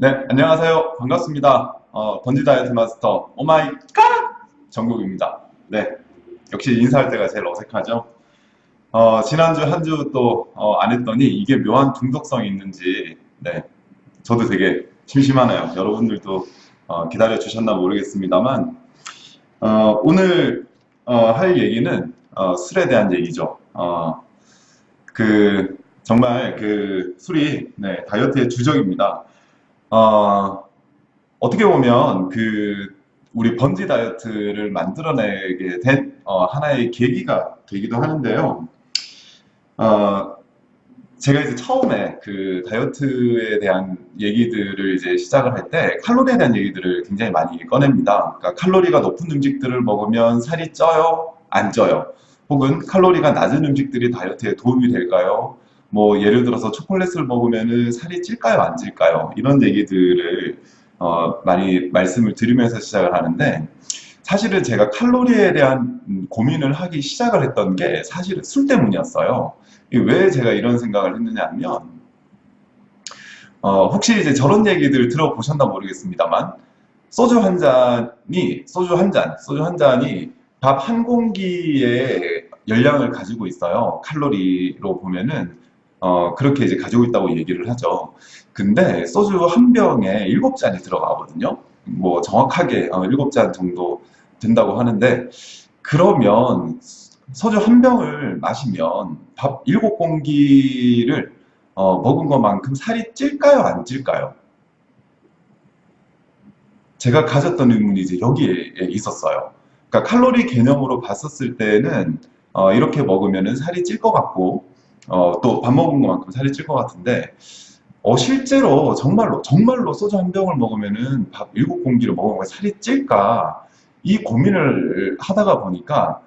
네, 안녕하세요. 반갑습니다. 어, 번지 다이어트 마스터 오마이 갓 정국입니다. 네, 역시 인사할 때가 제일 어색하죠. 어, 지난주 한 주 또안 했더니 이게 묘한 중독성이 있는지 네, 저도 되게 심심하네요. 여러분들도 어, 기다려 주셨나 모르겠습니다만 어, 오늘 어, 할 얘기는 어, 술에 대한 얘기죠. 어, 그 정말 그 술이 네, 다이어트의 주적입니다. 어, 어떻게 보면 그 우리 번지 다이어트를 만들어내게 된 어, 하나의 계기가 되기도 하는데요. 어, 제가 이제 처음에 그 다이어트에 대한 얘기들을 이제 시작을 할 때 칼로리에 대한 얘기들을 굉장히 많이 꺼냅니다. 그러니까 칼로리가 높은 음식들을 먹으면 살이 쪄요? 안 쪄요? 혹은 칼로리가 낮은 음식들이 다이어트에 도움이 될까요? 뭐 예를 들어서 초콜릿을 먹으면 살이 찔까요? 안 찔까요? 이런 얘기들을 어, 많이 말씀을 드리면서 시작을 하는데 사실은 제가 칼로리에 대한 고민을 하기 시작을 했던 게 사실은 술 때문이었어요. 왜 제가 이런 생각을 했느냐 하면 어, 혹시 이제 저런 얘기들 들어보셨나 모르겠습니다만 소주 한 잔이 소주 한 잔, 소주 한 잔이 밥 한 공기의 열량을 가지고 있어요. 칼로리로 보면은 어, 그렇게 이제 가지고 있다고 얘기를 하죠. 근데 소주 한 병에 일곱 잔이 들어가거든요. 뭐 정확하게 어, 일곱 잔 정도 된다고 하는데 그러면 소주 한 병을 마시면 밥 일곱 공기를 어, 먹은 것만큼 살이 찔까요? 안 찔까요? 제가 가졌던 의문이 이제 여기에 있었어요. 그러니까 칼로리 개념으로 봤었을 때는 어, 이렇게 먹으면 살이 찔 것 같고 어, 또 밥 먹은 것만큼 살이 찔 것 같은데 어, 실제로 정말로 정말로 소주 한 병을 먹으면은 밥 일곱 공기를 먹으면 살이 찔까 이 고민을 하다가 보니까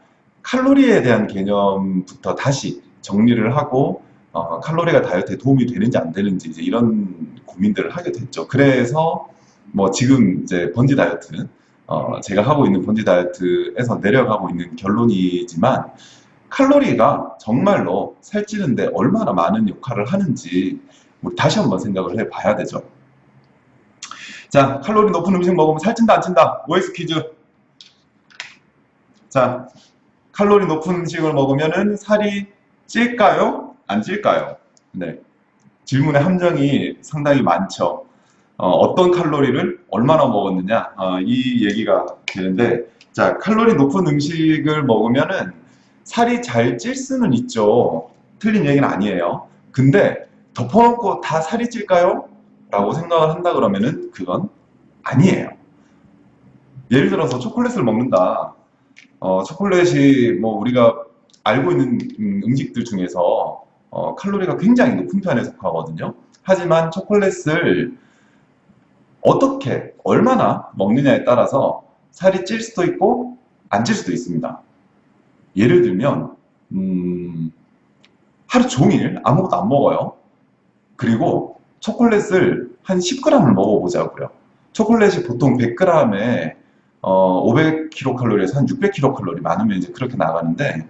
칼로리에 대한 개념부터 다시 정리를 하고 어, 칼로리가 다이어트에 도움이 되는지 안 되는지 이제 이런 고민들을 하게 됐죠. 그래서 뭐 지금 이제 번지 다이어트 어, 제가 하고 있는 번지 다이어트에서 내려가고 있는 결론이지만 칼로리가 정말로 살찌는데 얼마나 많은 역할을 하는지 다시 한번 생각을 해봐야 되죠. 자, 칼로리 높은 음식 먹으면 살찐다 안 찐다? OX 퀴즈. 자, 칼로리 높은 음식을 먹으면 살이 찔까요? 안 찔까요? 네. 질문의 함정이 상당히 많죠. 어, 떤 칼로리를 얼마나 먹었느냐 어, 이 얘기가 되는데 자 칼로리 높은 음식을 먹으면은 살이 잘 찔 수는 있죠. 틀린 얘기는 아니에요. 근데 덮어놓고 다 살이 찔까요? 라고 생각을 한다 그러면은 그건 아니에요. 예를 들어서 초콜릿을 먹는다. 어, 초콜릿이 뭐 우리가 알고 있는 음, 음식들 중에서 어, 칼로리가 굉장히 높은 편에 속하거든요. 하지만 초콜릿을 어떻게, 얼마나 먹느냐에 따라서 살이 찔 수도 있고 안 찔 수도 있습니다. 예를 들면 음, 하루 종일 아무것도 안 먹어요. 그리고 초콜릿을 한 10g을 먹어보자고요. 초콜릿이 보통 100g에 어, 500kcal에서 한 600kcal 많으면 이제 그렇게 나가는데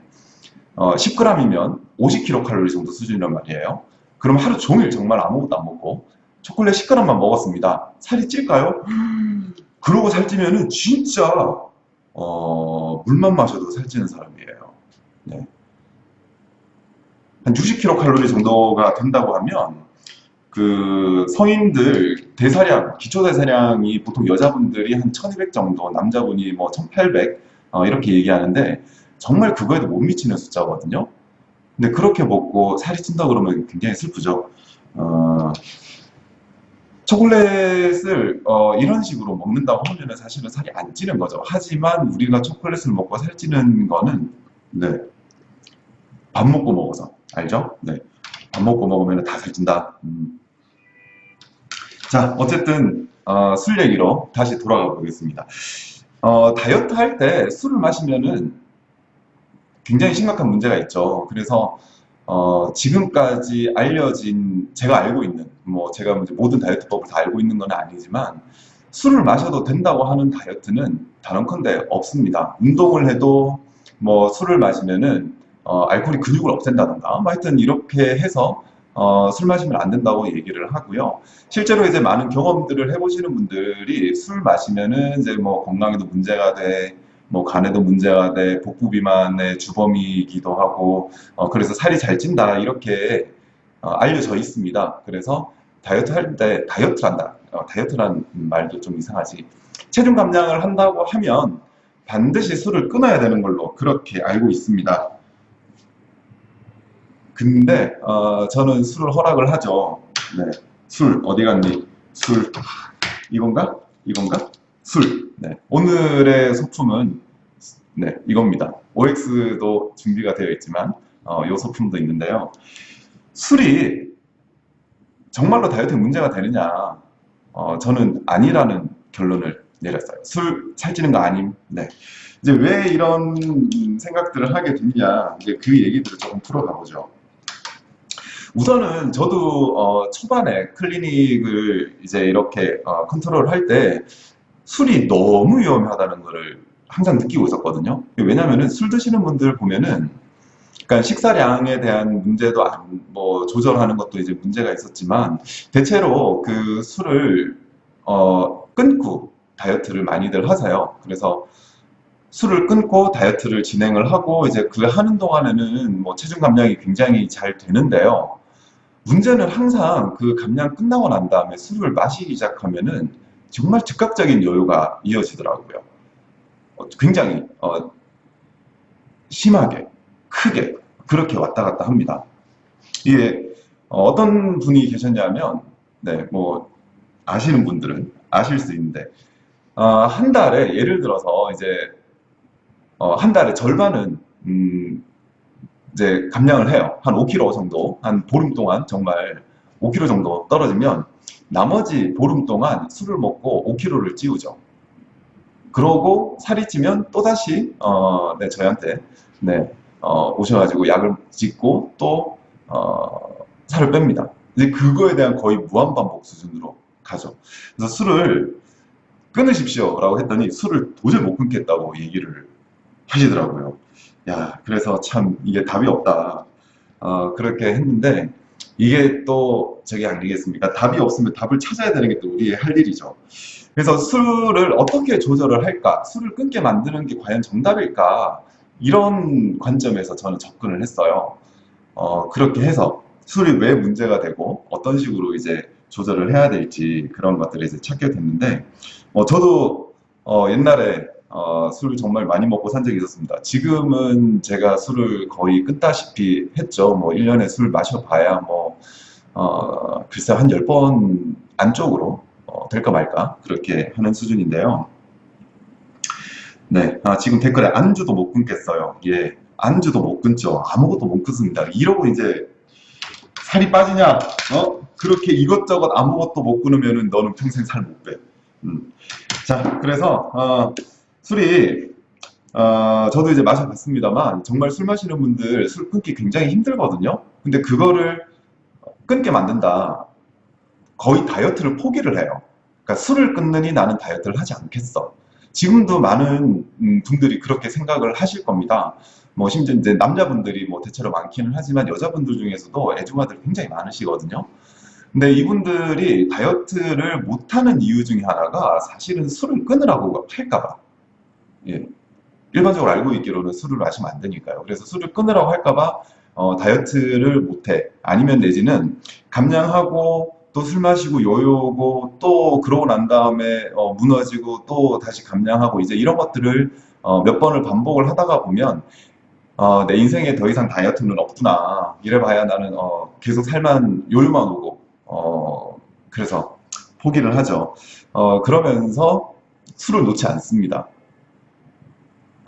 어, 10g이면 50kcal 정도 수준이란 말이에요. 그럼 하루 종일 정말 아무것도 안 먹고 초콜릿 10g만 먹었습니다. 살이 찔까요? 그러고 살찌면은 진짜 어, 물만 마셔도 살찌는 사람이에요. 네. 한 60kcal 정도가 된다고 하면 그 성인들 대사량, 기초 대사량이 보통 여자분들이 한 1200 정도, 남자분이 뭐 1800 어, 이렇게 얘기하는데 정말 그거에도 못 미치는 숫자거든요. 근데 그렇게 먹고 살이 찐다 그러면 굉장히 슬프죠. 어, 초콜릿을 어, 이런 식으로 먹는다고 하면 사실은 살이 안 찌는 거죠. 하지만 우리가 초콜릿을 먹고 살찌는 거는 네, 밥 먹고 먹어서 알죠? 네, 밥 먹고 먹으면 다 살찐다. 음. 자, 어쨌든 어, 술 얘기로 다시 돌아가 보겠습니다. 어, 다이어트 할 때 술을 마시면은 굉장히 심각한 문제가 있죠. 그래서 어, 지금까지 알려진 제가 알고 있는 뭐 제가 모든 다이어트법을 다 알고 있는 건 아니지만 술을 마셔도 된다고 하는 다이어트는 단언컨대 없습니다. 운동을 해도 뭐 술을 마시면은 어, 알코올이 근육을 없앤다던가 뭐 하여튼 이렇게 해서 어, 술 마시면 안 된다고 얘기를 하고요. 실제로 이제 많은 경험들을 해보시는 분들이 술 마시면은 이제 뭐 건강에도 문제가 돼, 뭐 간에도 문제가 돼, 복부 비만의 주범이기도 하고, 어, 그래서 살이 잘 찐다 이렇게 어, 알려져 있습니다. 그래서 다이어트 할 때 다이어트란다. 어, 다이어트란 말도 좀 이상하지. 체중 감량을 한다고 하면 반드시 술을 끊어야 되는 걸로 그렇게 알고 있습니다. 근데 어, 저는 술을 허락을 하죠. 네, 술 어디 갔니? 술 이건가? 이건가? 술. 네, 오늘의 소품은 네 이겁니다. OX도 준비가 되어 있지만 어, 이 소품도 있는데요. 술이 정말로 다이어트에 문제가 되느냐? 어, 저는 아니라는 결론을 내렸어요. 술 살찌는 거 아님. 네. 이제 왜 이런 생각들을 하게 됐냐? 이제 그 얘기들을 조금 풀어가 보죠. 우선은 저도 어, 초반에 클리닉을 이제 이렇게 어, 컨트롤 할때 술이 너무 위험하다는 것을 항상 느끼고 있었거든요. 왜냐면은 술 드시는 분들 보면은 그러니까 식사량에 대한 문제도 안, 뭐 조절하는 것도 이제 문제가 있었지만 대체로 그 술을 어, 끊고 다이어트를 많이들 하세요. 그래서 술을 끊고 다이어트를 진행을 하고 이제 그 하는 동안에는 뭐 체중 감량이 굉장히 잘 되는데요. 문제는 항상 그 감량 끝나고 난 다음에 술을 마시기 시작하면은 정말 즉각적인 요요가 이어지더라고요. 어, 굉장히 어, 심하게 크게 그렇게 왔다 갔다 합니다. 이게 어, 어떤 분이 계셨냐면 네, 뭐 아시는 분들은 아실 수 있는데 어, 한 달에 예를 들어서 이제 어, 한 달에 절반은 음, 이제 감량을 해요. 한 5kg 정도, 한 보름 동안 정말 5kg 정도 떨어지면 나머지 보름 동안 술을 먹고 5kg를 찌우죠. 그러고 살이 찌면 또다시 어, 네, 저희한테 네, 어, 오셔가지고 약을 짓고 또 어, 살을 뺍니다. 이제 그거에 대한 거의 무한반복 수준으로 가죠. 그래서 술을 끊으십시오 라고 했더니 술을 도저히 못 끊겠다고 얘기를 하시더라고요. 야, 그래서 참 이게 답이 없다. 어, 그렇게 했는데 이게 또 저기 아니겠습니까? 답이 없으면 답을 찾아야 되는 게 또 우리의 할 일이죠. 그래서 술을 어떻게 조절을 할까? 술을 끊게 만드는 게 과연 정답일까? 이런 관점에서 저는 접근을 했어요. 어, 그렇게 해서 술이 왜 문제가 되고 어떤 식으로 이제 조절을 해야 될지 그런 것들을 이제 찾게 됐는데 어, 저도 어, 옛날에 어, 술을 정말 많이 먹고 산 적이 있었습니다. 지금은 제가 술을 거의 끊다시피 했죠. 뭐 1년에 술 마셔봐야 뭐 어, 글쎄 한 10번 안쪽으로 어, 될까 말까 그렇게 하는 수준인데요. 네, 아, 지금 댓글에 안주도 못 끊겠어요. 예, 안주도 못 끊죠. 아무것도 못 끊습니다. 이러고 이제 살이 빠지냐? 어? 그렇게 이것저것 아무것도 못 끊으면은 너는 평생 살 못 빼. 음. 자, 그래서 어, 술이 어, 저도 이제 마셔봤습니다만 정말 술 마시는 분들 술 끊기 굉장히 힘들거든요. 근데 그거를 끊게 만든다. 거의 다이어트를 포기를 해요. 그러니까 술을 끊느니 나는 다이어트를 하지 않겠어. 지금도 많은 음, 분들이 그렇게 생각을 하실 겁니다. 뭐 심지어 이제 남자분들이 뭐 대체로 많기는 하지만 여자분들 중에서도 애중아들 굉장히 많으시거든요. 근데 이분들이 다이어트를 못하는 이유 중에 하나가 사실은 술을 끊으라고 할까봐. 예. 일반적으로 알고 있기로는 술을 마시면 안 되니까요. 그래서 술을 끊으라고 할까봐 어, 다이어트를 못해. 아니면 내지는 감량하고 또 술 마시고 요요고 또 그러고 난 다음에 어, 무너지고 또 다시 감량하고 이제 이런 것들을 어, 몇 번을 반복을 하다가 보면 어, 내 인생에 더 이상 다이어트는 없구나. 이래봐야 나는 어, 계속 살만 요요만 오고 어, 그래서 포기를 하죠. 어, 그러면서 술을 놓지 않습니다.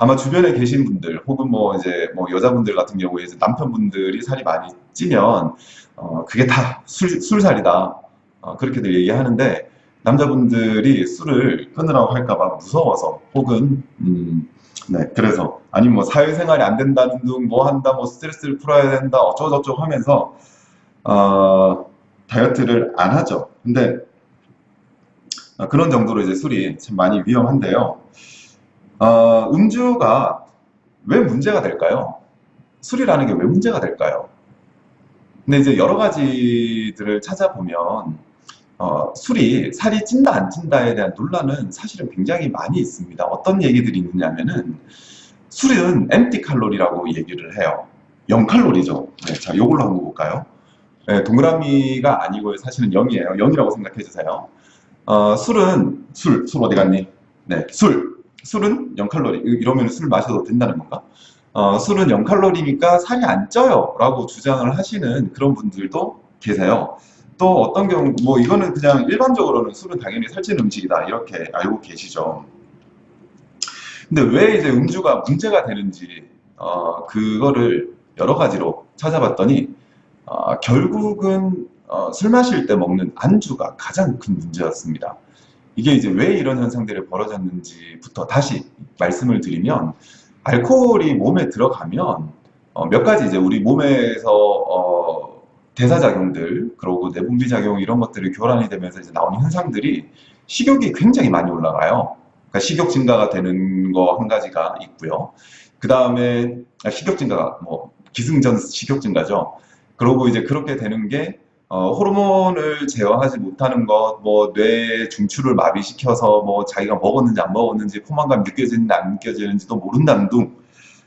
아마 주변에 계신 분들 혹은 뭐 이제 뭐 여자분들 같은 경우에 이제 남편분들이 살이 많이 찌면 어 그게 다 술, 술살이다. 어 그렇게들 얘기하는데 남자분들이 술을 끊으라고 할까봐 무서워서 혹은 음, 네 그래서 아니 뭐 사회생활이 안 된다는 둥 뭐 한다 뭐 스트레스를 풀어야 된다 어쩌고저쩌고 하면서 어 다이어트를 안 하죠. 근데 어, 그런 정도로 이제 술이 참 많이 위험한데요 어, 음주가 왜 문제가 될까요? 술이라는 게 왜 문제가 될까요? 근데 이제 여러 가지들을 찾아보면 어, 술이 살이 찐다 안 찐다에 대한 논란은 사실은 굉장히 많이 있습니다. 어떤 얘기들이 있느냐면은 술은 엠티 칼로리라고 얘기를 해요. 0칼로리죠. 네, 자, 요걸로 한번 볼까요? 네, 동그라미가 아니고 사실은 0이에요. 0이라고 생각해 주세요. 어, 술은 술, 술 어디 갔니? 네, 술. 술은 0칼로리. 이러면 술 마셔도 된다는 건가? 어, 술은 0칼로리니까 살이 안 쪄요. 라고 주장을 하시는 그런 분들도 계세요. 또 어떤 경우, 뭐 이거는 그냥 일반적으로는 술은 당연히 살찌는 음식이다. 이렇게 알고 계시죠. 근데 왜 이제 음주가 문제가 되는지, 어, 그거를 여러 가지로 찾아봤더니, 어, 결국은 어, 술 마실 때 먹는 안주가 가장 큰 문제였습니다. 이게 이제 왜 이런 현상들이 벌어졌는지부터 다시 말씀을 드리면, 알코올이 몸에 들어가면 어, 몇 가지 이제 우리 몸에서 어, 대사작용들 그리고 내분비 작용 이런 것들이 교란이 되면서 이제 나오는 현상들이 식욕이 굉장히 많이 올라가요. 그러니까 식욕 증가가 되는 거 한 가지가 있고요. 그 다음에 아, 식욕 증가가 뭐 기승전 식욕 증가죠. 그러고 이제 그렇게 되는 게 어, 호르몬을 제어하지 못하는 것, 뭐 뇌 중추를 마비시켜서 뭐 자기가 먹었는지 안 먹었는지 포만감 느껴지는지 안 느껴지는지도 모른다는 둥.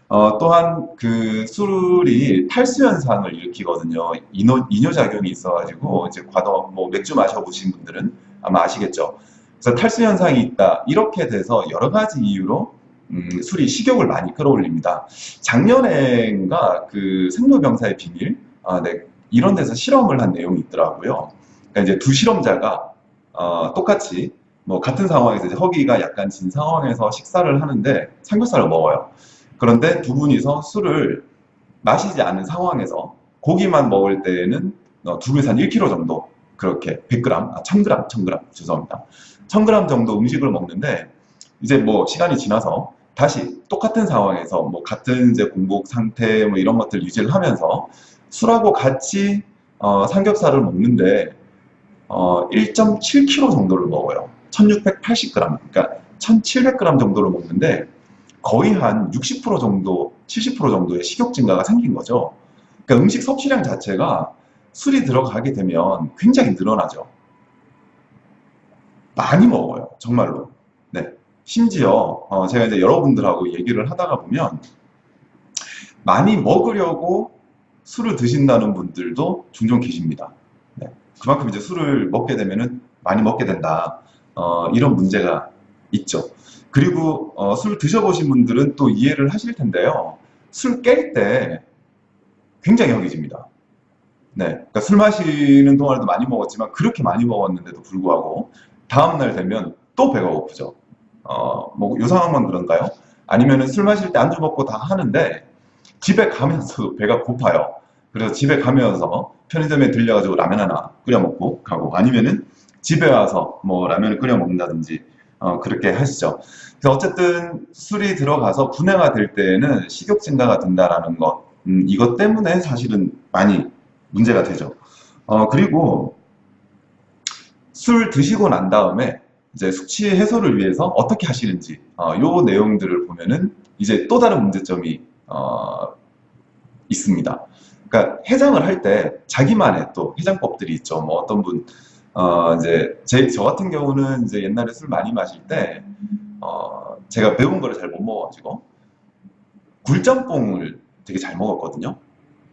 어, 또한 그 술이 탈수 현상을 일으키거든요. 이노, 이뇨작용이 있어가지고 이제 과도 뭐 맥주 마셔보신 분들은 아마 아시겠죠. 그래서 탈수 현상이 있다. 이렇게 돼서 여러 가지 이유로 음, 술이 식욕을 많이 끌어올립니다. 작년엔가 그 생로병사의 비밀, 아, 네, 이런 데서 실험을 한 내용이 있더라고요. 그러니까 이제 두 실험자가 어, 똑같이 뭐 같은 상황에서 허기가 약간 진 상황에서 식사를 하는데 삼겹살을 먹어요. 그런데 두 분이서 술을 마시지 않은 상황에서 고기만 먹을 때에는 어, 두 분이서 한 1kg 정도 그렇게 100g, 아 1000g, 1000g 죄송합니다. 1000g 정도 음식을 먹는데 이제 뭐 시간이 지나서 다시 똑같은 상황에서 뭐 같은 이제 공복 상태 뭐 이런 것들 유지를 하면서 술하고 같이 어, 삼겹살을 먹는데 어, 1.7kg 정도를 먹어요. 1680g, 그러니까 1700g 정도를 먹는데 거의 한 60% 정도, 70% 정도의 식욕 증가가 생긴 거죠. 그러니까 음식 섭취량 자체가 술이 들어가게 되면 굉장히 늘어나죠. 많이 먹어요. 정말로. 네. 심지어 어, 제가 이제 여러분들하고 얘기를 하다가 보면 많이 먹으려고 술을 드신다는 분들도 종종 계십니다. 네. 그만큼 이제 술을 먹게 되면은 많이 먹게 된다. 어, 이런 문제가 있죠. 그리고 어, 술 드셔보신 분들은 또 이해를 하실 텐데요. 술 깰 때 굉장히 허기집니다. 네. 그러니까 술 마시는 동안에도 많이 먹었지만 그렇게 많이 먹었는데도 불구하고 다음날 되면 또 배가 고프죠. 어, 뭐, 요 상황만 그런가요? 아니면은 술 마실 때 안주 먹고 다 하는데 집에 가면서도 배가 고파요. 그래서 집에 가면서 편의점에 들려가지고 라면 하나 끓여 먹고 가고 아니면은 집에 와서 뭐 라면을 끓여 먹는다든지 어, 그렇게 하시죠. 그래서 어쨌든 술이 들어가서 분해가 될 때에는 식욕 증가가 된다라는 것 음, 이것 때문에 사실은 많이 문제가 되죠. 어, 그리고 술 드시고 난 다음에 이제 숙취 해소를 위해서 어떻게 하시는지 어, 요 내용들을 보면은 이제 또 다른 문제점이 어, 있습니다. 그러니까 해장을 할 때 자기만의 또 해장법들이 있죠. 뭐 어떤 분, 어, 이제 제, 저 같은 경우는 이제 옛날에 술 많이 마실 때, 어, 제가 매운 거를 잘 못 먹어가지고 굴짬뽕을 되게 잘 먹었거든요.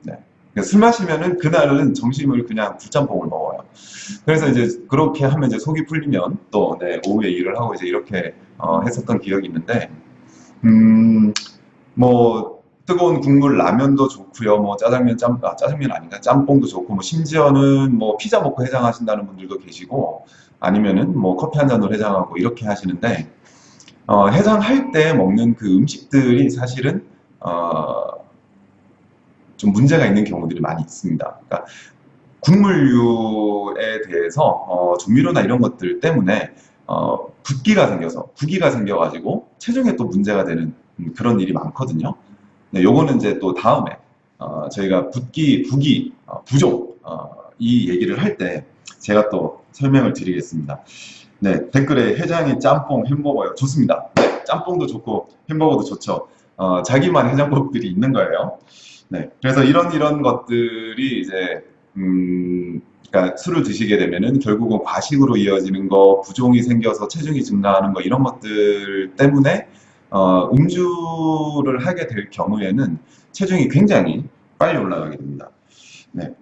네. 그러니까 술 마시면은 그날은 점심을 그냥 굴짬뽕을 먹어요. 그래서 이제 그렇게 하면 이제 속이 풀리면 또 네, 오후에 일을 하고 이제 이렇게 어, 했었던 기억이 있는데, 음, 뭐 뜨거운 국물 라면도 좋고요. 뭐 짜장면 짬 아, 짜장면 아닌가 짬뽕도 좋고 뭐 심지어는 뭐 피자 먹고 해장하신다는 분들도 계시고 아니면은 뭐 커피 한 잔으로 해장하고 이렇게 하시는데 어, 해장할 때 먹는 그 음식들이 사실은 어, 좀 문제가 있는 경우들이 많이 있습니다. 그러니까 국물류에 대해서 어, 조미료나 이런 것들 때문에 어, 붓기가 생겨서 부기가 생겨가지고 체중에 또 문제가 되는 음, 그런 일이 많거든요. 네, 요거는 이제 또 다음에 어, 저희가 붓기, 부기, 어, 부종 어, 이 얘기를 할 때 제가 또 설명을 드리겠습니다. 네, 댓글에 해장이 짬뽕, 햄버거요. 좋습니다. 네, 짬뽕도 좋고 햄버거도 좋죠. 어, 자기만 해장법들이 있는 거예요. 네, 그래서 이런 이런 것들이 이제 음, 그러니까 술을 드시게 되면은 결국은 과식으로 이어지는 거, 부종이 생겨서 체중이 증가하는 거 이런 것들 때문에 어, 음주를 하게 될 경우에는 체중이 굉장히 빨리 올라가게 됩니다. 네.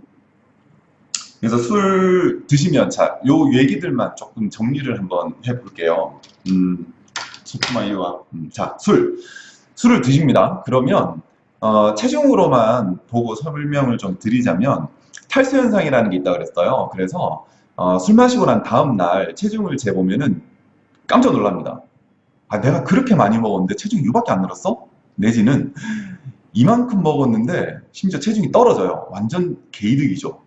그래서 술 드시면 자, 요 얘기들만 조금 정리를 한번 해볼게요. 음, 소프마이와 음, 자, 술. 술을 드십니다. 그러면 어, 체중으로만 보고 설명을 좀 드리자면 탈수 현상이라는 게 있다고 그랬어요. 그래서 어, 술 마시고 난 다음 날 체중을 재보면은 깜짝 놀랍니다. 아, 내가 그렇게 많이 먹었는데 체중이 이밖에 안 늘었어? 내지는 이만큼 먹었는데 심지어 체중이 떨어져요. 완전 개이득이죠.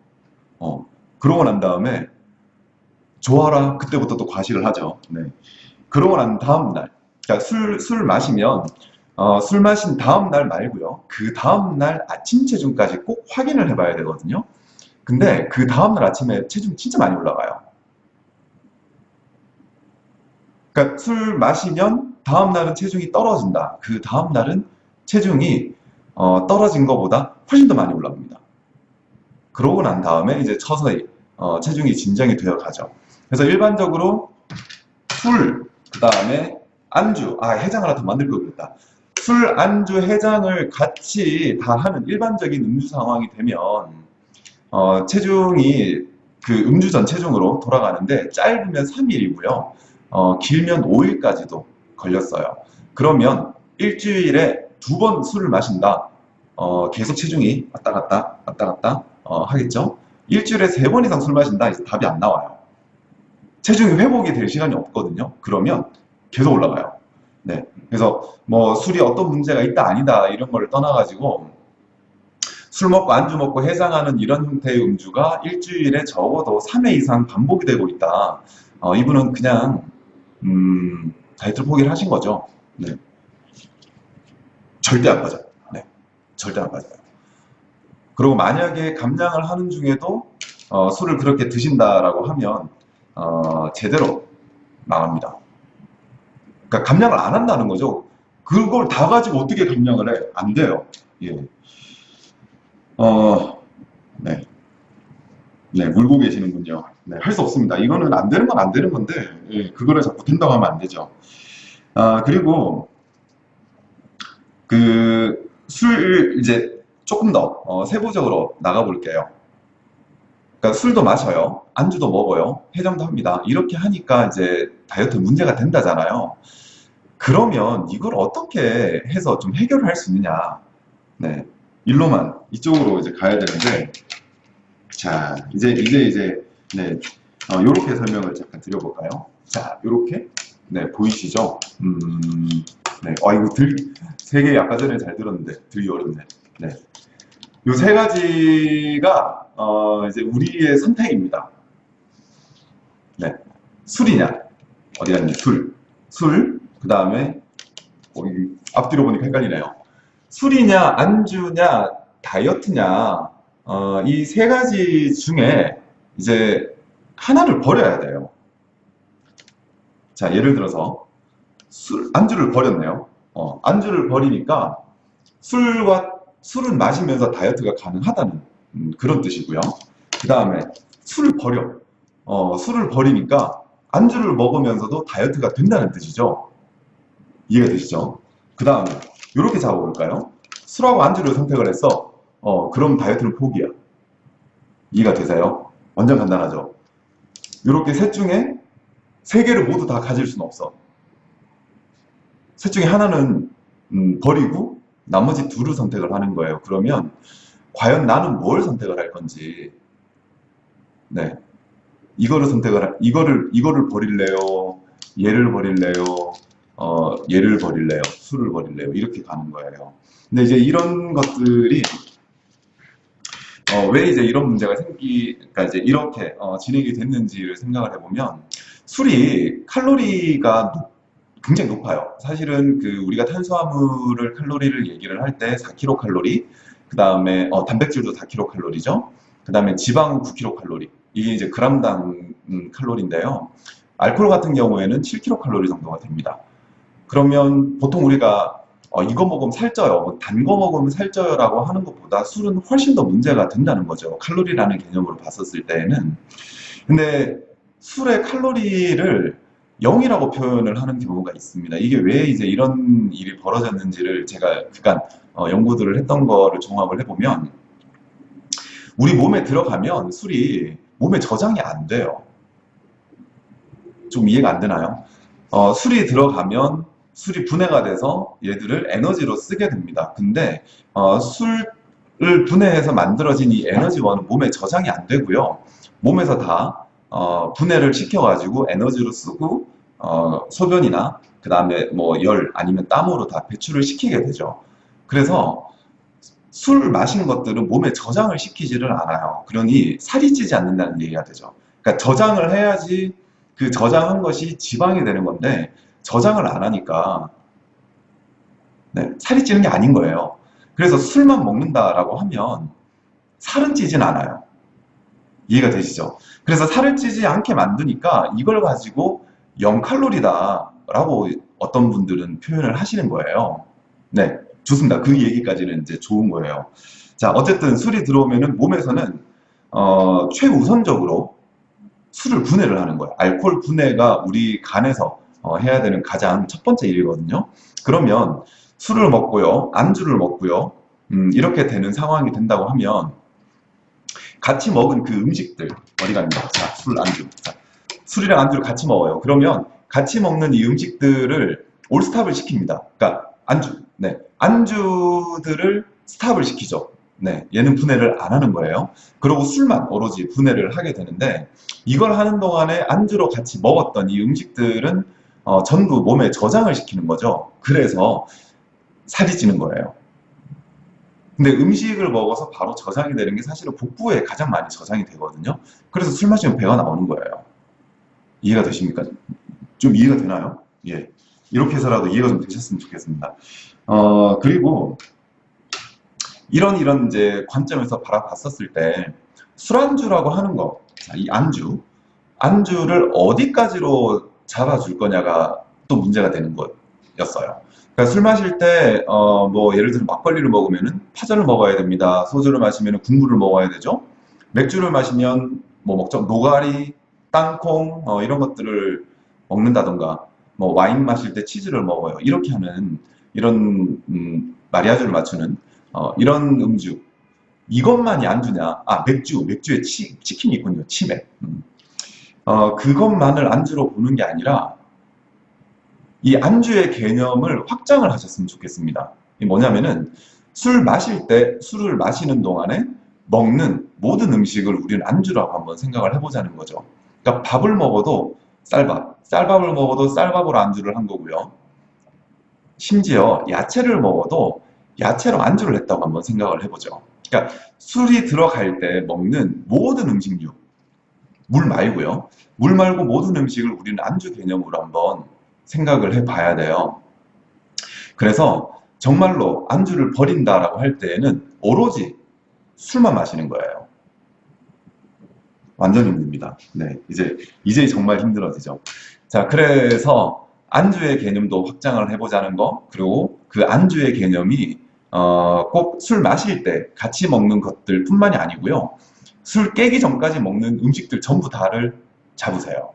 어, 그러고 난 다음에 좋아라. 그때부터 또 과식을 하죠. 네. 그러고 난 다음 날, 그러니까 술, 술 마시면 어, 술 마신 다음 날 말고요. 그 다음 날 아침 체중까지 꼭 확인을 해봐야 되거든요. 근데 그 다음 날 아침에 체중이 진짜 많이 올라가요. 그러니까 술 마시면 다음 날은 체중이 떨어진다. 그 다음 날은 체중이 어, 떨어진 것보다 훨씬 더 많이 올라갑니다. 그러고 난 다음에 이제 서서히 어, 체중이 진정이 되어 가죠. 그래서 일반적으로 술, 그 다음에 안주, 아 해장을 하나 더 만들 걸 그랬다. 술, 안주, 해장을 같이 다 하는 일반적인 음주 상황이 되면 어, 체중이 그 음주 전 체중으로 돌아가는데 짧으면 3일이고요. 어, 길면 5일까지도 걸렸어요. 그러면 일주일에 두 번 술을 마신다. 어, 계속 체중이 왔다 갔다 왔다 갔다 어, 하겠죠. 일주일에 세 번 이상 술 마신다. 답이 안 나와요. 체중이 회복이 될 시간이 없거든요. 그러면 계속 올라가요. 네. 그래서 뭐 술이 어떤 문제가 있다 아니다 이런 걸 떠나가지고 술 먹고 안주 먹고 해장하는 이런 형태의 음주가 일주일에 적어도 3회 이상 반복이 되고 있다. 어, 이분은 그냥 음, 다이어트를 포기를 하신 거죠. 네. 절대 안 빠져요. 네. 절대 안 빠져요. 그리고 만약에 감량을 하는 중에도 어, 술을 그렇게 드신다라고 하면 어, 제대로 망합니다. 그러니까 감량을 안 한다는 거죠. 그걸 다 가지고 어떻게 감량을 해? 안 돼요. 예. 어, 네. 네, 물고 계시는군요. 네, 할 수 없습니다. 이거는 안 되는 건 안 되는 건데, 예, 그거를 자꾸 된다고 하면 안 되죠. 아, 그리고, 그, 술, 이제 조금 더, 어, 세부적으로 나가 볼게요. 그러니까 술도 마셔요. 안주도 먹어요. 해장도 합니다. 이렇게 하니까 이제 다이어트 문제가 된다잖아요. 그러면 이걸 어떻게 해서 좀 해결을 할 수 있느냐. 네. 일로만, 이쪽으로 이제 가야 되는데, 자, 이제, 이제, 이제, 네. 어, 요렇게 설명을 잠깐 드려볼까요? 자, 요렇게. 네, 보이시죠? 음, 네. 어, 이거 들, 세 개 아까 전에 잘 들었는데, 들기 어렵네. 네. 요 세 가지가, 어, 이제 우리의 선택입니다. 네. 술이냐? 어디 갔니? 술. 술. 그 다음에, 어, 이 앞뒤로 보니까 헷갈리네요. 술이냐, 안주냐, 다이어트냐, 어, 이 세 가지 중에 이제 하나를 버려야 돼요. 자, 예를 들어서 술, 안주를 버렸네요. 어, 안주를 버리니까 술과 술을 마시면서 다이어트가 가능하다는 음, 그런 뜻이고요. 그 다음에 술을 버려. 어, 술을 버리니까 안주를 먹으면서도 다이어트가 된다는 뜻이죠. 이해가 되시죠? 그 다음에 이렇게 잡아볼까요? 술하고 안주를 선택을 했어. 어, 그럼 다이어트는 포기야. 이해가 되세요? 완전 간단하죠? 이렇게 셋 중에 세 개를 모두 다 가질 수는 없어. 셋 중에 하나는 음, 버리고 나머지 둘을 선택을 하는 거예요. 그러면 과연 나는 뭘 선택을 할 건지 네 이거를 선택을 할- 이거를 이거를 버릴래요 얘를 버릴래요 어 얘를 버릴래요 술을 버릴래요 이렇게 가는 거예요. 근데 이제 이런 것들이 어, 왜 이제 이런 문제가 생기, 그러니까 이제 이렇게 어, 진행이 됐는지를 생각을 해보면 술이 칼로리가 높- 굉장히 높아요. 사실은 그 우리가 탄수화물을 칼로리를 얘기를 할 때 4kcal, 그 다음에 어, 단백질도 4kcal죠. 그 다음에 지방은 9kcal. 이게 이제 그람당 음, 칼로리인데요. 알코올 같은 경우에는 7kcal 정도가 됩니다. 그러면 보통 우리가 어, 이거 먹으면 살쪄요. 단거 먹으면 살쪄요라고 하는 것보다 술은 훨씬 더 문제가 된다는 거죠. 칼로리라는 개념으로 봤었을 때에는. 근데 술의 칼로리를 0이라고 표현을 하는 경우가 있습니다. 이게 왜 이제 이런 일이 벌어졌는지를 제가 그간 어, 연구들을 했던 거를 종합을 해보면 우리 몸에 들어가면 술이 몸에 저장이 안 돼요. 좀 이해가 안 되나요? 어, 술이 들어가면 술이 분해가 돼서 얘들을 에너지로 쓰게 됩니다. 근데 어, 술을 분해해서 만들어진 이 에너지원은 몸에 저장이 안 되고요. 몸에서 다 어, 분해를 시켜가지고 에너지로 쓰고 어, 소변이나 그 다음에 뭐 열 아니면 땀으로 다 배출을 시키게 되죠. 그래서 술 마신 것들은 몸에 저장을 시키지를 않아요. 그러니 살이 찌지 않는다는 얘기가 되죠. 그러니까 저장을 해야지 그 저장한 것이 지방이 되는 건데 저장을 안 하니까 네, 살이 찌는 게 아닌 거예요. 그래서 술만 먹는다라고 하면 살은 찌진 않아요. 이해가 되시죠? 그래서 살을 찌지 않게 만드니까 이걸 가지고 0칼로리다 라고 어떤 분들은 표현을 하시는 거예요. 네, 좋습니다. 그 얘기까지는 이제 좋은 거예요. 자, 어쨌든 술이 들어오면은 몸에서는 어, 최우선적으로 술을 분해를 하는 거예요. 알코올 분해가 우리 간에서 어, 해야 되는 가장 첫 번째 일이거든요. 그러면 술을 먹고요, 안주를 먹고요, 음, 이렇게 되는 상황이 된다고 하면 같이 먹은 그 음식들 어디 갑니다. 자, 술, 안주. 자, 술이랑 안주를 같이 먹어요. 그러면 같이 먹는 이 음식들을 올스탑을 시킵니다. 그러니까 안주, 네, 안주들을 스탑을 시키죠. 네, 얘는 분해를 안 하는 거예요. 그리고 술만 오로지 분해를 하게 되는데 이걸 하는 동안에 안주로 같이 먹었던 이 음식들은 어, 전부 몸에 저장을 시키는 거죠. 그래서 살이 찌는 거예요. 근데 음식을 먹어서 바로 저장이 되는 게 사실은 복부에 가장 많이 저장이 되거든요. 그래서 술 마시면 배가 나오는 거예요. 이해가 되십니까? 좀 이해가 되나요? 예. 이렇게 해서라도 이해가 좀 되셨으면 좋겠습니다. 어, 그리고 이런 이런 이제 관점에서 바라봤었을 때 술안주라고 하는 거, 자, 이 안주, 안주를 어디까지로 잡아줄 거냐가 또 문제가 되는 거였어요. 그러니까 술 마실 때, 어, 뭐, 예를 들어 막걸리를 먹으면은 파전을 먹어야 됩니다. 소주를 마시면 국물을 먹어야 되죠. 맥주를 마시면 뭐 먹죠. 노가리, 땅콩, 어, 이런 것들을 먹는다던가, 뭐 와인 마실 때 치즈를 먹어요. 이렇게 하는 이런 음, 마리아주를 맞추는 어, 이런 음주. 이것만이 안주냐? 아 맥주, 맥주에 치, 치킨이 있군요. 치맥. 음. 어, 그것만을 안주로 보는 게 아니라 이 안주의 개념을 확장을 하셨으면 좋겠습니다. 이 뭐냐면은 술 마실 때 술을 마시는 동안에 먹는 모든 음식을 우리는 안주라고 한번 생각을 해보자는 거죠. 그러니까 밥을 먹어도 쌀밥, 쌀밥을 먹어도 쌀밥으로 안주를 한 거고요. 심지어 야채를 먹어도 야채로 안주를 했다고 한번 생각을 해보죠. 그러니까 술이 들어갈 때 먹는 모든 음식류, 물 말고요. 물 말고 모든 음식을 우리는 안주 개념으로 한번 생각을 해봐야 돼요. 그래서 정말로 안주를 버린다라고 할 때에는 오로지 술만 마시는 거예요. 완전 힘듭니다. 네, 이제 이제 정말 힘들어지죠. 자, 그래서 안주의 개념도 확장을 해보자는 거, 그리고 그 안주의 개념이 어, 꼭 술 마실 때 같이 먹는 것들 뿐만이 아니고요. 술 깨기 전까지 먹는 음식들 전부 다를 잡으세요.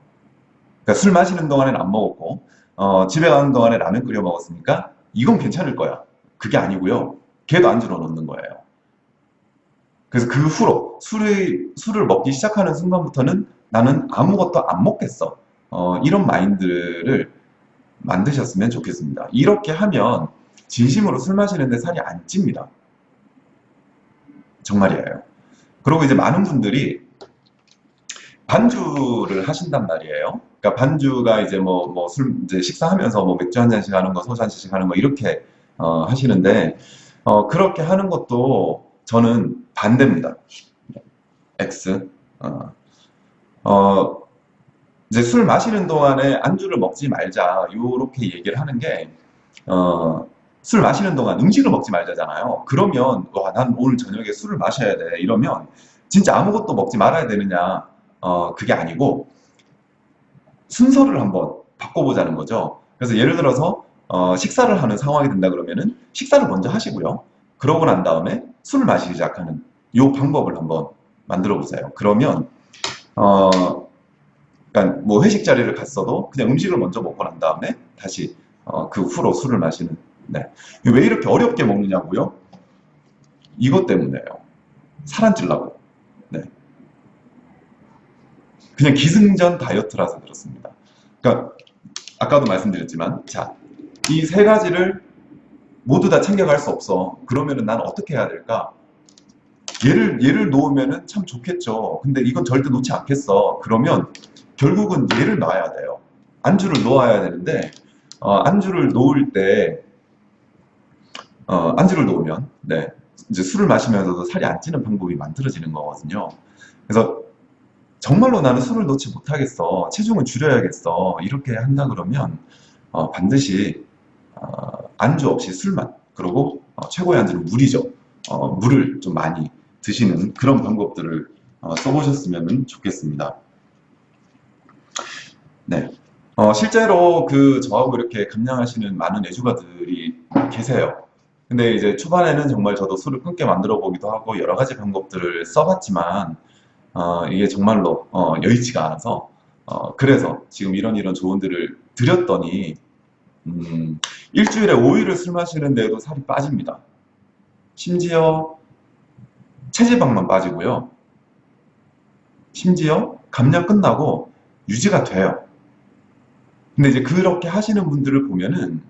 그러니까 술 마시는 동안에는 안 먹었고, 어, 집에 가는 동안에 라면 끓여 먹었으니까 이건 괜찮을 거야. 그게 아니고요. 걔도 안주로 넣는 거예요. 그래서 그 후로 술을, 술을 먹기 시작하는 순간부터는 나는 아무것도 안 먹겠어. 어, 이런 마인드를 만드셨으면 좋겠습니다. 이렇게 하면 진심으로 술 마시는데 살이 안 찝니다. 정말이에요. 그리고 이제 많은 분들이 반주를 하신단 말이에요. 그러니까 반주가 이제 뭐, 뭐 술, 이제 식사하면서 뭐 맥주 한 잔씩 하는 거, 소주 한 잔씩 하는 거, 이렇게, 어, 하시는데, 어, 그렇게 하는 것도 저는 반대입니다. X. 어, 어, 이제 술 마시는 동안에 안주를 먹지 말자, 요렇게 얘기를 하는 게, 어, 술 마시는 동안 음식을 먹지 말자잖아요. 그러면, 와, 난 오늘 저녁에 술을 마셔야 돼. 이러면, 진짜 아무것도 먹지 말아야 되느냐. 어, 그게 아니고, 순서를 한번 바꿔보자는 거죠. 그래서 예를 들어서, 어, 식사를 하는 상황이 된다 그러면은 식사를 먼저 하시고요. 그러고 난 다음에 술을 마시기 시작하는 이 방법을 한번 만들어 보세요. 그러면 어, 그러니까 뭐 회식 자리를 갔어도 그냥 음식을 먼저 먹고 난 다음에 다시 어, 그 후로 술을 마시는. 네. 왜 이렇게 어렵게 먹느냐고요? 이것 때문에요. 살 안 찔라고. 네. 그냥 기승전 다이어트라서 그렇습니다. 그러니까 아까도 말씀드렸지만 자, 이 세 가지를 모두 다 챙겨갈 수 없어. 그러면은 난 어떻게 해야 될까? 얘를 얘를 놓으면은 참 좋겠죠. 근데 이건 절대 놓지 않겠어. 그러면 결국은 얘를 놔야 돼요. 안주를 놓아야 되는데 어, 안주를 놓을 때 어, 안주를 놓으면 네, 이제 술을 마시면서도 살이 안 찌는 방법이 만들어지는 거거든요. 그래서 정말로 나는 술을 놓지 못하겠어. 체중을 줄여야겠어. 이렇게 한다 그러면 어, 반드시 어, 안주 없이 술만 그리고 어, 최고의 안주는 물이죠. 어, 물을 좀 많이 드시는 그런 방법들을 어, 써보셨으면 좋겠습니다. 네. 어, 실제로 그 저하고 이렇게 감량하시는 많은 애주가들이 계세요. 근데 이제 초반에는 정말 저도 술을 끊게 만들어 보기도 하고 여러 가지 방법들을 써봤지만 어, 이게 정말로 어, 여의치가 않아서 어, 그래서 지금 이런 이런 조언들을 드렸더니 음, 일주일에 5일을 술 마시는데도 살이 빠집니다. 심지어 체지방만 빠지고요. 심지어 감량 끝나고 유지가 돼요. 근데 이제 그렇게 하시는 분들을 보면은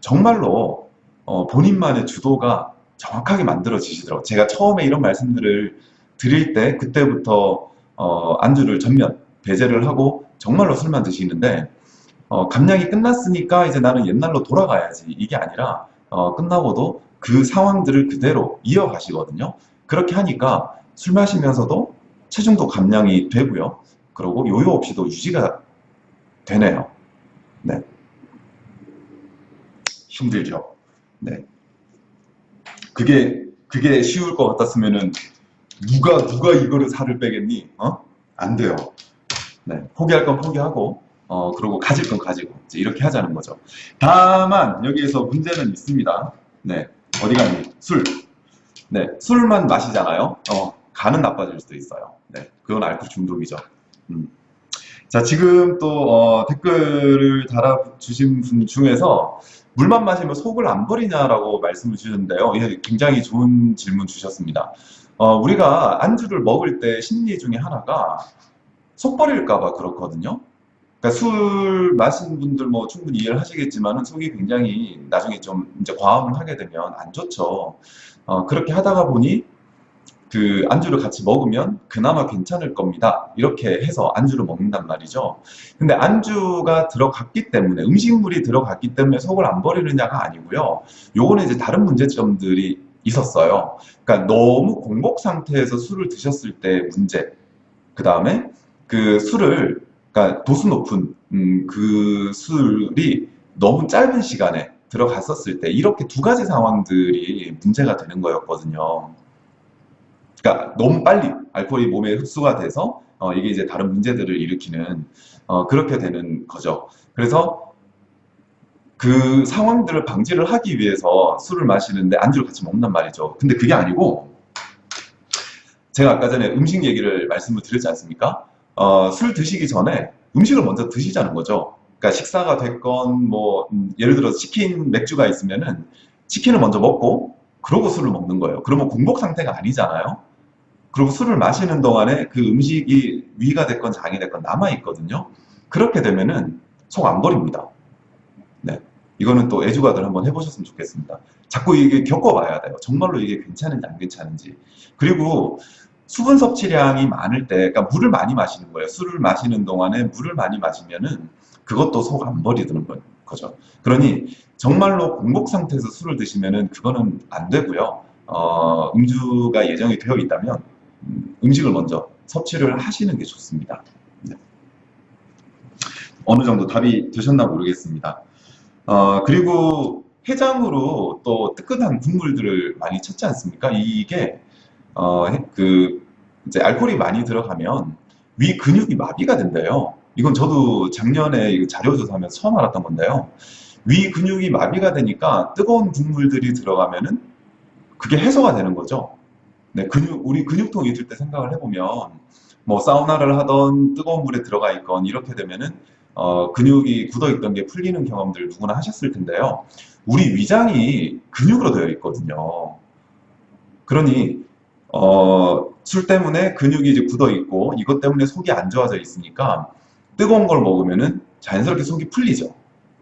정말로 어, 본인만의 주도가 정확하게 만들어지시더라고요. 제가 처음에 이런 말씀들을 드릴 때 그때부터 어, 안주를 전면 배제를 하고 정말로 술만 드시는데 어, 감량이 끝났으니까 이제 나는 옛날로 돌아가야지 이게 아니라 어, 끝나고도 그 상황들을 그대로 이어가시거든요. 그렇게 하니까 술 마시면서도 체중도 감량이 되고요. 그리고 요요 없이도 유지가 되네요. 네. 힘들죠. 네. 그게 그게 쉬울 것 같았으면은 누가 누가 이거를 살을 빼겠니? 어? 안 돼요. 네. 포기할 건 포기하고 어 그리고 가질 건 가지고 이렇게 하자는 거죠. 다만 여기에서 문제는 있습니다. 네. 어디 갔니? 술. 네. 술만 마시잖아요. 어 간은 나빠질 수도 있어요. 네. 그건 알코올 중독이죠. 음. 자, 지금 또 어, 댓글을 달아주신 분 중에서 물만 마시면 속을 안 버리냐라고 말씀을 주셨는데요. 예, 굉장히 좋은 질문 주셨습니다. 어, 우리가 안주를 먹을 때 심리 중에 하나가 속 버릴까봐 그렇거든요. 그러니까 술 마신 분들 뭐 충분히 이해를 하시겠지만은 속이 굉장히 나중에 좀 이제 과음을 하게 되면 안 좋죠. 어, 그렇게 하다가 보니 그 안주를 같이 먹으면 그나마 괜찮을 겁니다. 이렇게 해서 안주를 먹는단 말이죠. 근데 안주가 들어갔기 때문에 음식물이 들어갔기 때문에 속을 안 버리느냐가 아니고요. 요거는 이제 다른 문제점들이 있었어요. 그러니까 너무 공복 상태에서 술을 드셨을 때 문제. 그 다음에 그 술을 그러니까 도수 높은 음, 그 술이 너무 짧은 시간에 들어갔었을 때 이렇게 두 가지 상황들이 문제가 되는 거였거든요. 그러니까 너무 빨리 알코올이 몸에 흡수가 돼서 어, 이게 이제 다른 문제들을 일으키는 어, 그렇게 되는 거죠. 그래서 그 상황들을 방지를 하기 위해서 술을 마시는데 안주를 같이 먹는단 말이죠. 근데 그게 아니고 제가 아까 전에 음식 얘기를 말씀을 드렸지 않습니까? 어, 술 드시기 전에 음식을 먼저 드시자는 거죠. 그러니까 식사가 됐건 뭐 음, 예를 들어서 치킨 맥주가 있으면은 치킨을 먼저 먹고 그러고 술을 먹는 거예요. 그러면 공복 상태가 아니잖아요. 그리고 술을 마시는 동안에 그 음식이 위가 됐건 장이 됐건 남아 있거든요. 그렇게 되면은 속 안 버립니다. 네. 이거는 또 애주가들 한번 해보셨으면 좋겠습니다. 자꾸 이게 겪어봐야 돼요. 정말로 이게 괜찮은지 안 괜찮은지. 그리고 수분 섭취량이 많을 때, 그러니까 물을 많이 마시는 거예요. 술을 마시는 동안에 물을 많이 마시면은 그것도 속 안 버리는 거죠. 그러니 정말로 공복 상태에서 술을 드시면은 그거는 안 되고요. 어, 음주가 예정이 되어 있다면 음, 음식을 먼저 섭취를 하시는 게 좋습니다. 네. 어느 정도 답이 되셨나 모르겠습니다. 어, 그리고 해장으로 또 뜨끈한 국물들을 많이 찾지 않습니까? 이게 어, 그 이제 알코올이 많이 들어가면 위 근육이 마비가 된대요. 이건 저도 작년에 자료 조사하면서 처음 알았던 건데요. 위 근육이 마비가 되니까 뜨거운 국물들이 들어가면은 그게 해소가 되는 거죠. 네, 근육, 우리 근육통이 있을 때 생각을 해보면 뭐 사우나를 하던 뜨거운 물에 들어가 있건 이렇게 되면은 어, 근육이 굳어 있던 게 풀리는 경험들 누구나 하셨을 텐데요. 우리 위장이 근육으로 되어 있거든요. 그러니 어, 술 때문에 근육이 이제 굳어 있고 이것 때문에 속이 안 좋아져 있으니까 뜨거운 걸 먹으면은 자연스럽게 속이 풀리죠.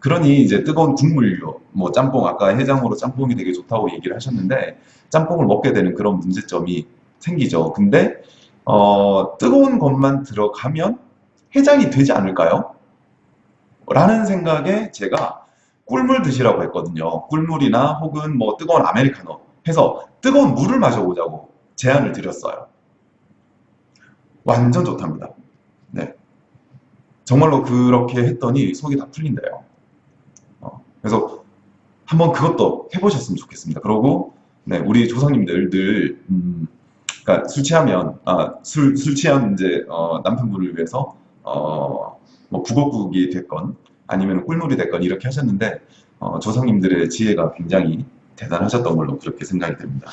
그러니 이제 뜨거운 국물류, 뭐 짬뽕, 아까 해장으로 짬뽕이 되게 좋다고 얘기를 하셨는데 짬뽕을 먹게 되는 그런 문제점이 생기죠. 근데 어, 뜨거운 것만 들어가면 해장이 되지 않을까요? 라는 생각에 제가 꿀물 드시라고 했거든요. 꿀물이나 혹은 뭐 뜨거운 아메리카노 해서 뜨거운 물을 마셔보자고 제안을 드렸어요. 완전 좋답니다. 네. 정말로 그렇게 했더니 속이 다 풀린대요. 어, 그래서 한번 그것도 해보셨으면 좋겠습니다. 그리고 네, 우리 조상님들 늘 음, 그러니까 술 취하면 아, 술, 술 취한 이제 어, 남편분을 위해서 어, 뭐 북엇국이 됐건 아니면 꿀물이 됐건 이렇게 하셨는데 어, 조상님들의 지혜가 굉장히 대단하셨던 걸로 그렇게 생각이 됩니다.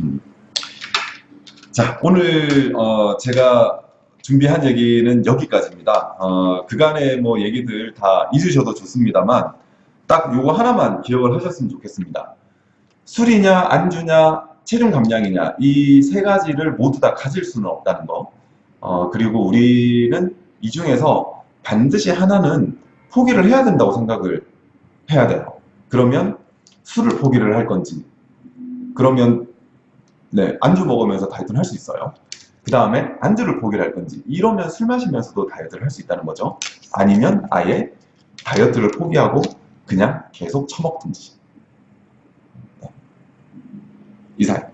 음. 자, 오늘 어, 제가 준비한 얘기는 여기까지입니다. 어, 그간의 뭐 얘기들 다 잊으셔도 좋습니다만 딱 요거 하나만 기억을 하셨으면 좋겠습니다. 술이냐 안주냐 체중 감량이냐 이 세 가지를 모두 다 가질 수는 없다는 거. 어, 그리고 우리는 이 중에서 반드시 하나는 포기를 해야 된다고 생각을 해야 돼요. 그러면 술을 포기를 할 건지, 그러면 네, 안주 먹으면서 다이어트를 할 수 있어요. 그 다음에 안주를 포기를 할 건지, 이러면 술 마시면서도 다이어트를 할 수 있다는 거죠. 아니면 아예 다이어트를 포기하고 그냥 계속 처먹든지. 네. 이상.